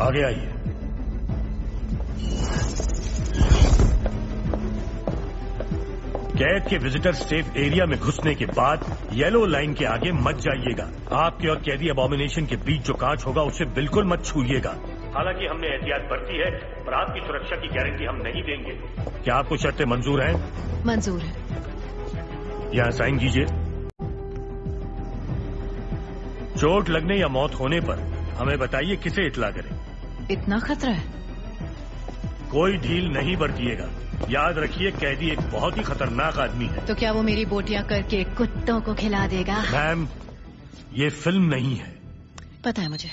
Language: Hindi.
आगे आइए। कैद के विजिटर सेफ़ एरिया में घुसने के बाद येलो लाइन के आगे मत जाइएगा। आपके और कैदी अबोमिनेशन के बीच जो कांच होगा उसे बिल्कुल मत छूइएगा। हालाँकि हमने एहतियात बरती है पर आपकी सुरक्षा की गारंटी हम नहीं देंगे। क्या आपको शर्तें मंजूर हैं? मंजूर है। यहाँ साइन कीजिए। चोट लगने या मौत होने पर हमें बताइए किसे इतला करें। इतना खतरा है। कोई ढील नहीं बरतिएगा। याद रखिए कैदी एक बहुत ही खतरनाक आदमी है। तो क्या वो मेरी बोटियाँ करके कुत्तों को खिला देगा? मैम ये फ़िल्म नहीं है। पता है मुझे।